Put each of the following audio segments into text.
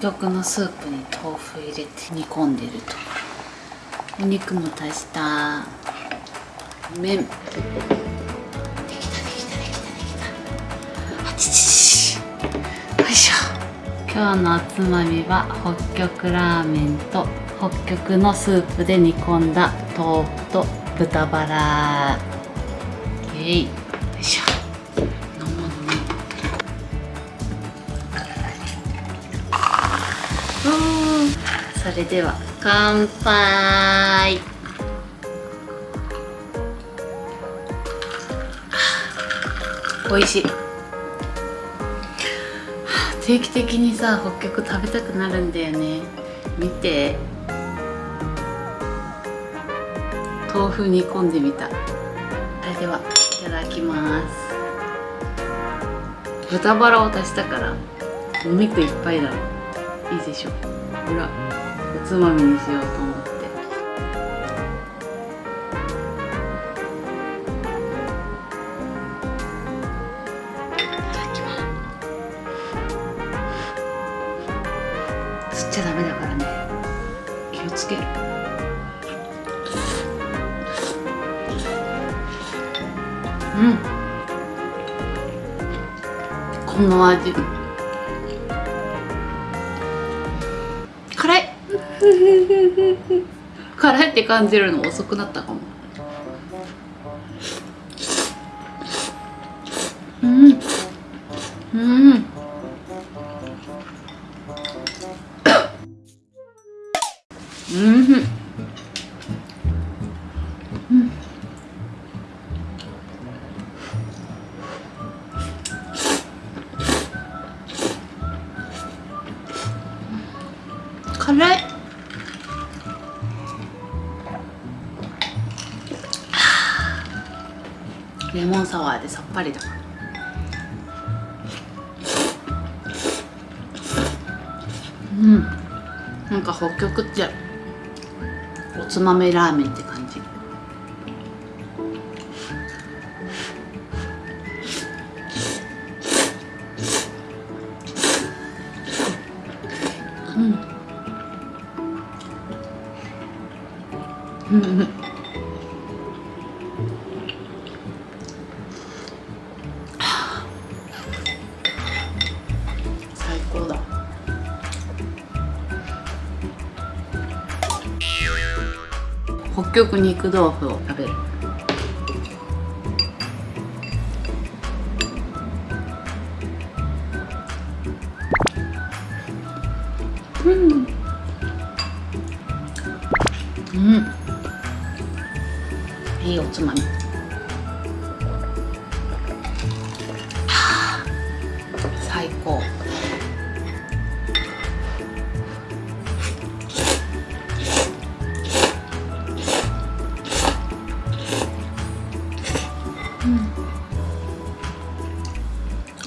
北極のスープに豆腐入れて煮込んでると。お肉も足した麺できたできたできたできたあちちちよいしょ。今日のおつまみは北極ラーメンと北極のスープで煮込んだ豆腐と豚バラ。えいよいしょ。それでは乾杯。美味しい。定期的にさ北極食べたくなるんだよね。見て。豆腐煮込んでみた。それではいただきます。豚バラを足したからお肉いっぱいだいいでしょ。ほら。つまみにしようと思って。吸っちゃダメだからね。気をつけ。るうん。この味。辛いって感じるの遅くなったかも。うん。うん。うん。レモンサワーでさっぱりだうん。なんか北極っておつまみラーメンって感じ。うんうん。北極肉豆腐を食べる。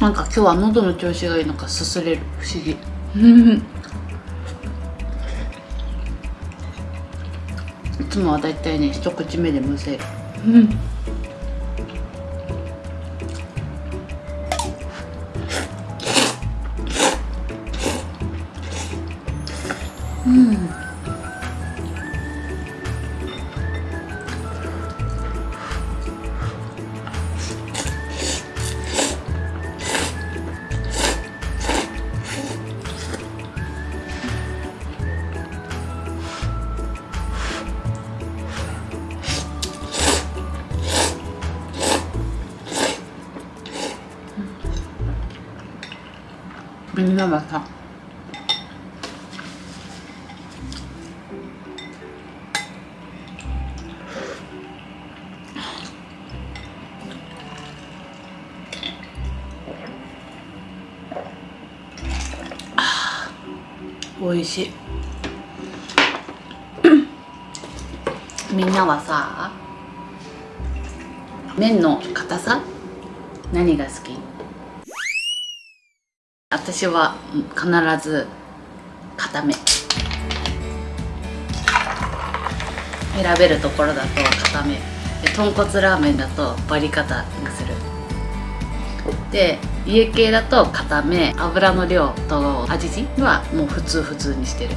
なんか今日は喉の調子がいいのかすすれる不思議。いつもはだいたいね一口目でむせる みんなはさ美味しい。みんなはさ麺の硬さ？何が好き？私は必ず固め。選べるところだと固め。豚骨ラーメンだと割り方にする。で家系だと固め。油の量と味はもう普通普通にしてる。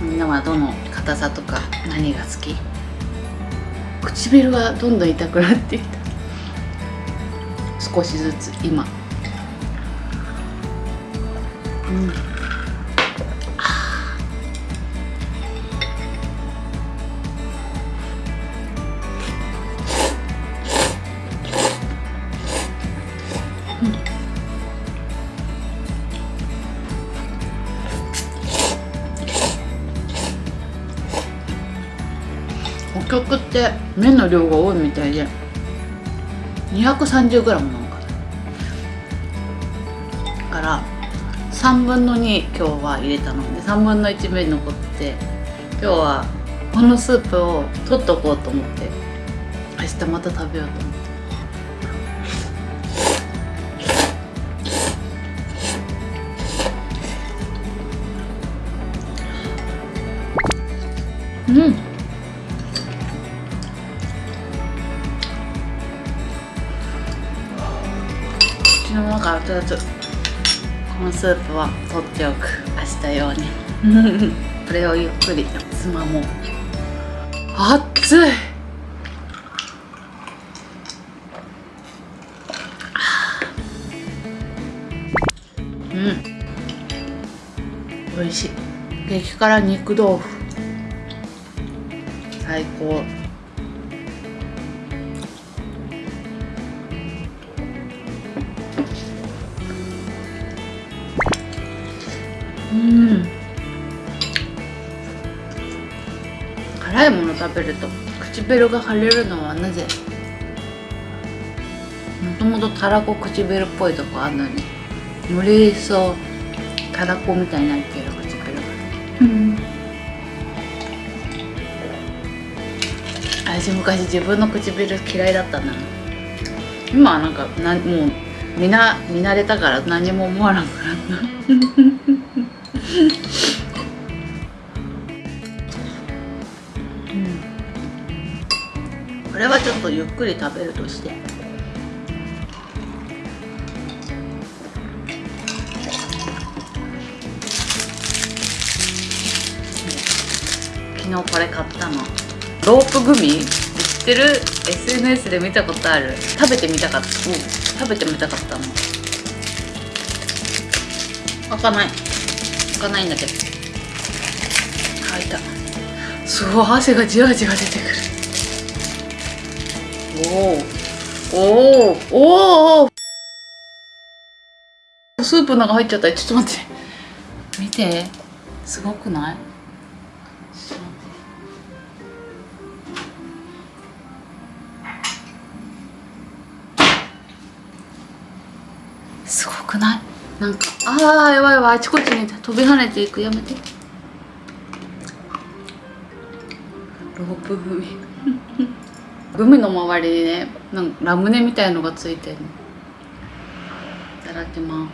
みんなはどの硬さとか何が好き？唇がどんどん痛くなってきた。少しずつ今。うん。北極って麺の量が多いみたいで 230g なのか。なから3分の2今日は入れたので3分の1麺残って今日はこのスープを取っとこうと思って明日また食べようと思って。うん。口の中熱々。このスープは取っておく。明日用に。これをゆっくり。つまも。う熱い。うん。美味しい。激辛肉豆腐。最高辛いもの食べると唇が腫れるのはなぜ？もともとたらこ唇っぽいとこあるのに。より一層たらこみたいになってる唇が。うん。私昔自分の唇嫌いだったな。今はなんかなもう見な見慣れたから何も思わなくなったうん、これはちょっとゆっくり食べるとして。昨日これ買ったの。ロープグミ？知ってる？SNS で見たことある。食べてみたかった、うん、食べてみたかったの。開かない。開かないんだけど。開いた。すごい汗がじわじわ出てくる。おおおおおスープの中入っちゃった。ちょっと待って。見て。すごくない？すごくない？なんかああやばいやばいあちこちに飛び跳ねていく。やめて。ロープグミグミの周りにねなんかラムネみたいのがついてるいただきます。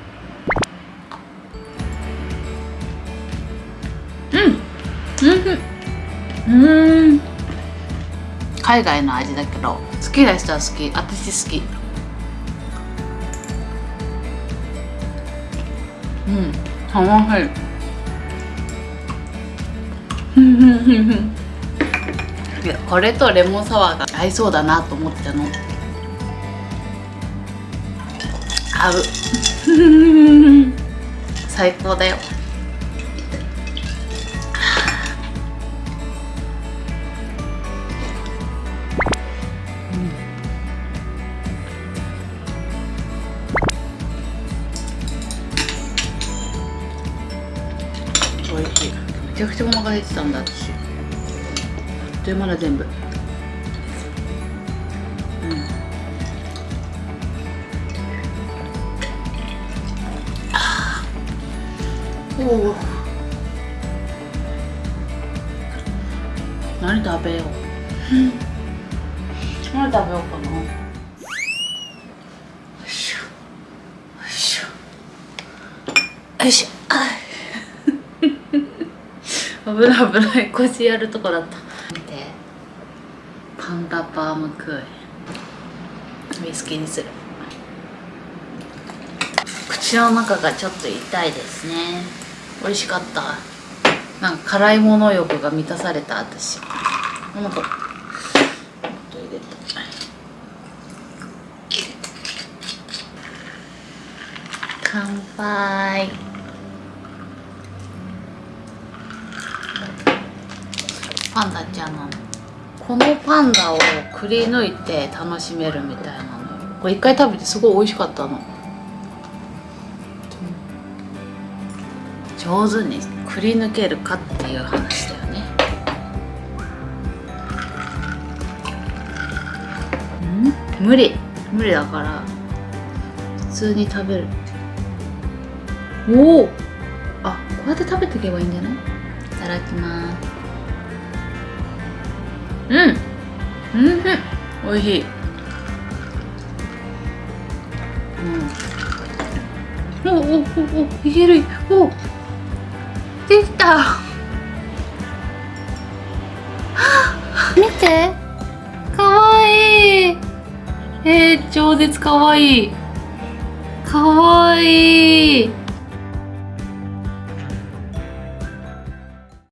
うん。うん。海外の味だけど好きな人は好き。私好きうん楽しいいやこれとレモンサワーが合いそうだなと思ってたの合う最高だよちゃくちゃお腹減ってたんだ私。あっという間だ全部。うん。おお何食べよう。何食べようかな。よいしょよいしょよいしょあ危ない危ない。腰やるとこだった。見て。パンダバームクーヘンウイスキーにする。口の中がちょっと痛いですね。美味しかった。なんか辛いもの欲が満たされた私。もっと。もっと入れた乾杯。パンダちゃんなの。このパンダをくり抜いて楽しめるみたいなの。これ一回食べてすごい美味しかったの。上手にくり抜けるかっていう話だよね。ん？無理。無理だから。普通に食べる。おおあこうやって食べていけばいいんじゃない？いただきます。うん。うん。美味しい。うん。おおおおいける。お。できた。見て。かわいい。えー、超絶かわいい。かわいい。